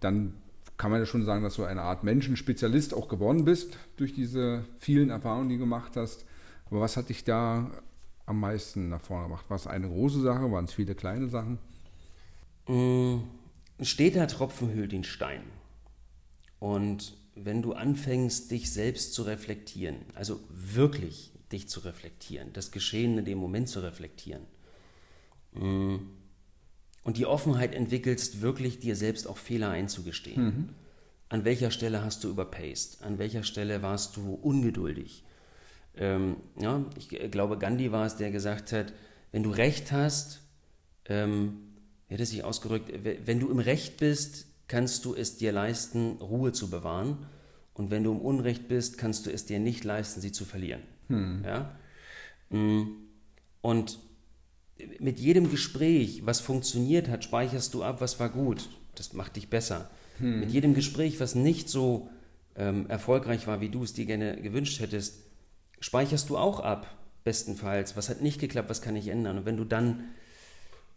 dann kann man ja schon sagen, dass du eine Art Menschenspezialist auch geworden bist durch diese vielen Erfahrungen, die du gemacht hast. Aber was hat dich da am meisten nach vorne gebracht? War es eine große Sache? Waren es viele kleine Sachen? Mm, steter Tropfen hüllt den Stein. Und wenn du anfängst, dich selbst zu reflektieren, also wirklich dich zu reflektieren, das Geschehen in dem Moment zu reflektieren. Mm, und die Offenheit entwickelst, wirklich dir selbst auch Fehler einzugestehen. Mhm. An welcher Stelle hast du überpaced? An welcher Stelle warst du ungeduldig? Ähm, ja, ich glaube, Gandhi war es, der gesagt hat, wenn du Recht hast, ähm, wie hat er sich ausgerückt, wenn du im Recht bist, kannst du es dir leisten, Ruhe zu bewahren. Und wenn du im Unrecht bist, kannst du es dir nicht leisten, sie zu verlieren. Hm. Ja? Mm. Und mit jedem Gespräch, was funktioniert hat, speicherst du ab, was war gut. Das macht dich besser. Hm. Mit jedem Gespräch, was nicht so ähm, erfolgreich war, wie du es dir gerne gewünscht hättest, speicherst du auch ab, bestenfalls. Was hat nicht geklappt, was kann ich ändern? Und wenn du dann,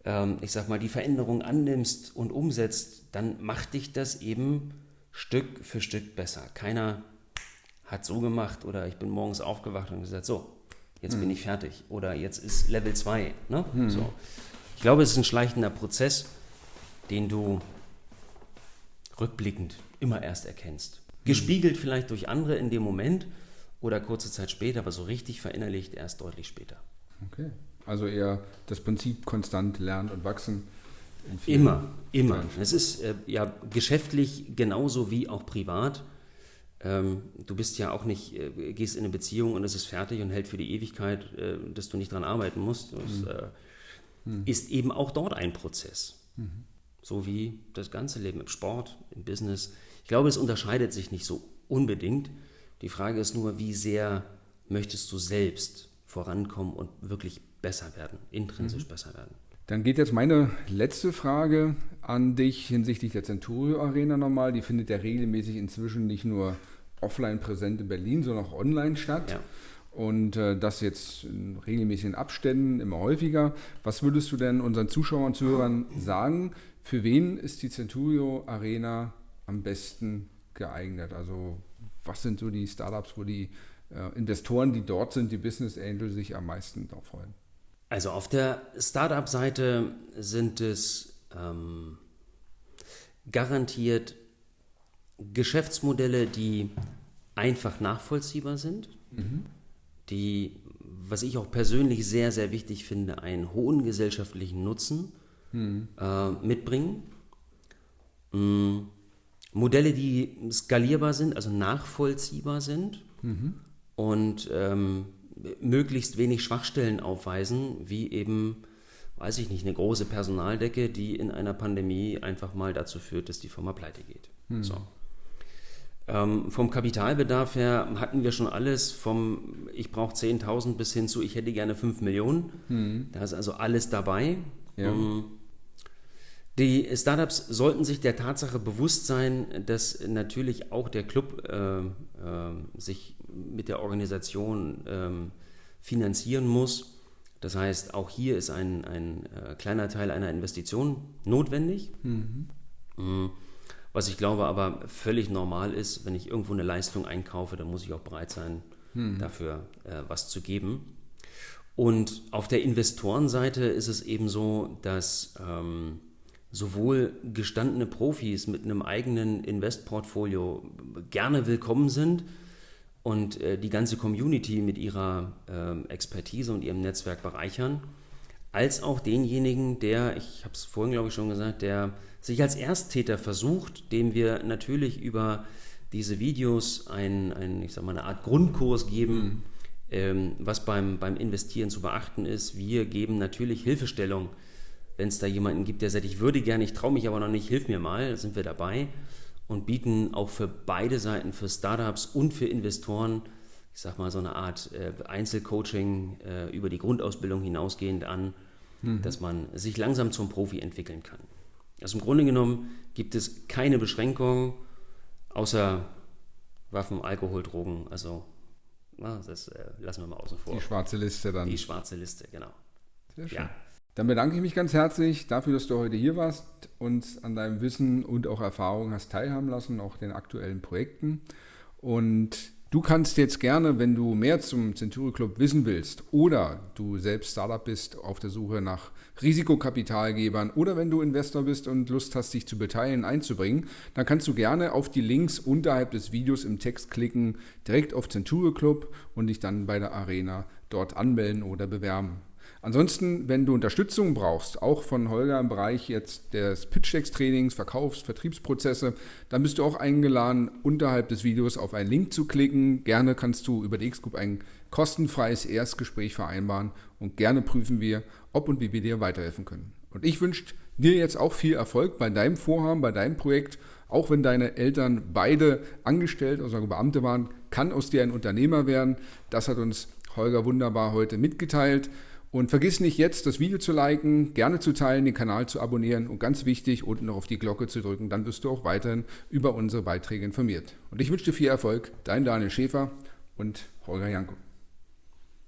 ähm, ich sag mal, die Veränderung annimmst und umsetzt, dann macht dich das eben Stück für Stück besser. Keiner hat so gemacht oder ich bin morgens aufgewacht und gesagt, so, jetzt hm. bin ich fertig oder jetzt ist Level 2. Ne? Hm. So. Ich glaube, es ist ein schleichender Prozess, den du rückblickend immer erst erkennst. Hm. Gespiegelt vielleicht durch andere in dem Moment oder kurze Zeit später, aber so richtig verinnerlicht erst deutlich später. Okay. Also eher das Prinzip konstant lernen und wachsen. Immer, immer. Es ist äh, ja geschäftlich genauso wie auch privat. Ähm, du bist ja auch nicht, äh, gehst in eine Beziehung und es ist fertig und hält für die Ewigkeit, äh, dass du nicht dran arbeiten musst. Das mhm. Äh, mhm. ist eben auch dort ein Prozess. Mhm. So wie das ganze Leben im Sport, im Business. Ich glaube, es unterscheidet sich nicht so unbedingt. Die Frage ist nur, wie sehr möchtest du selbst vorankommen und wirklich besser werden, intrinsisch mhm. besser werden. Dann geht jetzt meine letzte Frage an dich hinsichtlich der Centurio Arena nochmal. Die findet ja regelmäßig inzwischen nicht nur offline präsent in Berlin, sondern auch online statt. Ja. Und äh, das jetzt in regelmäßigen Abständen, immer häufiger. Was würdest du denn unseren Zuschauern und Zuhörern sagen? Für wen ist die Centurio Arena am besten geeignet? Also was sind so die Startups, wo die äh, Investoren, die dort sind, die Business Angels, sich am meisten darauf freuen? Also auf der Startup-Seite sind es ähm, garantiert Geschäftsmodelle, die einfach nachvollziehbar sind, mhm. die, was ich auch persönlich sehr, sehr wichtig finde, einen hohen gesellschaftlichen Nutzen mhm. äh, mitbringen. Mhm. Modelle, die skalierbar sind, also nachvollziehbar sind mhm. und ähm, möglichst wenig Schwachstellen aufweisen, wie eben, weiß ich nicht, eine große Personaldecke, die in einer Pandemie einfach mal dazu führt, dass die Firma pleite geht. Mhm. So. Ähm, vom Kapitalbedarf her hatten wir schon alles, vom ich brauche 10.000 bis hin zu ich hätte gerne 5 Millionen. Mhm. Da ist also alles dabei. Ja. Um, ähm, die Startups sollten sich der Tatsache bewusst sein, dass natürlich auch der Club äh, äh, sich mit der Organisation äh, finanzieren muss. Das heißt, auch hier ist ein, ein äh, kleiner Teil einer Investition notwendig. Mhm. mhm. Was ich glaube aber völlig normal ist, wenn ich irgendwo eine Leistung einkaufe, dann muss ich auch bereit sein, mhm. dafür äh, was zu geben. Und auf der Investorenseite ist es eben so, dass ähm, sowohl gestandene Profis mit einem eigenen Investportfolio gerne willkommen sind und äh, die ganze Community mit ihrer äh, Expertise und ihrem Netzwerk bereichern, als auch denjenigen, der, ich habe es vorhin glaube ich schon gesagt, der sich als Ersttäter versucht, dem wir natürlich über diese Videos ein, ein ich sag mal, eine Art Grundkurs geben, mhm. ähm, was beim, beim Investieren zu beachten ist. Wir geben natürlich Hilfestellung wenn es da jemanden gibt, der sagt, ich würde gerne, ich traue mich aber noch nicht, hilf mir mal, sind wir dabei und bieten auch für beide Seiten, für Startups und für Investoren, ich sag mal so eine Art äh, Einzelcoaching äh, über die Grundausbildung hinausgehend an, mhm. dass man sich langsam zum Profi entwickeln kann. Also im Grunde genommen gibt es keine Beschränkungen außer Waffen, Alkohol, Drogen. Also na, das äh, lassen wir mal außen vor. Die schwarze Liste dann. Die schwarze Liste, genau. Sehr schön. Ja. Dann bedanke ich mich ganz herzlich dafür, dass du heute hier warst, uns an deinem Wissen und auch Erfahrungen hast teilhaben lassen, auch den aktuellen Projekten. Und du kannst jetzt gerne, wenn du mehr zum Century Club wissen willst oder du selbst Startup bist, auf der Suche nach Risikokapitalgebern oder wenn du Investor bist und Lust hast, dich zu beteiligen, einzubringen, dann kannst du gerne auf die Links unterhalb des Videos im Text klicken, direkt auf Centurio Club und dich dann bei der Arena dort anmelden oder bewerben. Ansonsten, wenn du Unterstützung brauchst, auch von Holger im Bereich jetzt des Pitch-Decks-Trainings, Verkaufs-, Vertriebsprozesse, dann bist du auch eingeladen, unterhalb des Videos auf einen Link zu klicken. Gerne kannst du über die X-Group ein kostenfreies Erstgespräch vereinbaren und gerne prüfen wir, ob und wie wir dir weiterhelfen können. Und ich wünsche dir jetzt auch viel Erfolg bei deinem Vorhaben, bei deinem Projekt. Auch wenn deine Eltern beide angestellt, also Beamte waren, kann aus dir ein Unternehmer werden. Das hat uns Holger wunderbar heute mitgeteilt. Und vergiss nicht jetzt das Video zu liken, gerne zu teilen, den Kanal zu abonnieren und ganz wichtig, unten noch auf die Glocke zu drücken. Dann wirst du auch weiterhin über unsere Beiträge informiert. Und ich wünsche dir viel Erfolg. Dein Daniel Schäfer und Holger Janko.